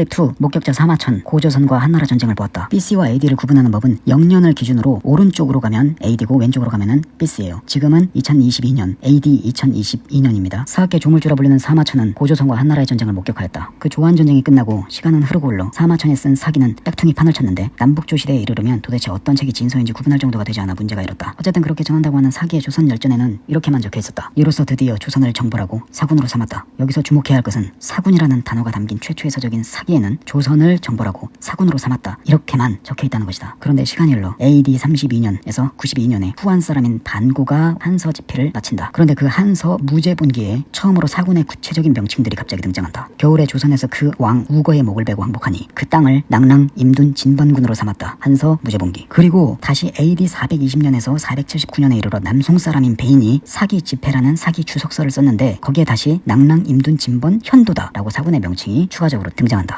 클립 2 목격자 사마천 고조선과 한나라 전쟁을 보았다. BC와 AD를 구분하는 법은 영년을 기준으로 오른쪽으로 가면 AD고 왼쪽으로 가면은 BC예요. 지금은 2022년 AD 2022년입니다. 사학계 조물주라 불리는 사마천은 고조선과 한나라의 전쟁을 목격하였다. 그 조한 전쟁이 끝나고 시간은 흐르고 흘러 사마천이 쓴 사기는 짝퉁이 판을 쳤는데 남북조 시대에 이르려면 도대체 어떤 책이 진서인지 구분할 정도가 되지 않아 문제가 일었다. 어쨌든 그렇게 전한다고 하는 사기의 조선 열전에는 이렇게만 적혀 있었다. 이로써 드디어 조선을 정벌하고 사군으로 삼았다. 여기서 주목해야 할 것은 사군이라는 단어가 담긴 최초의 서적인 사기 에는 조선을 정벌하고 사군으로 삼았다. 이렇게만 적혀 있다는 것이다. 그런데 시간이 흘러 AD 32년에서 92년에 후한 사람인 반고가 한서 집필을 마친다. 그런데 그 한서 무제본기에 처음으로 사군의 구체적인 명칭들이 갑자기 등장한다. 겨울에 조선에서 그 왕 우거의 목을 베고 항복하니 그 땅을 낭랑 임둔 진번군으로 삼았다. 한서 무제본기. 그리고 다시 AD 420년에서 479년에 이르러 남송 사람인 베인이 사기 집회라는 사기 주석서를 썼는데 거기에 다시 낭랑 임둔 진번 현도다라고 사군의 명칭이 추가적으로 등장한다.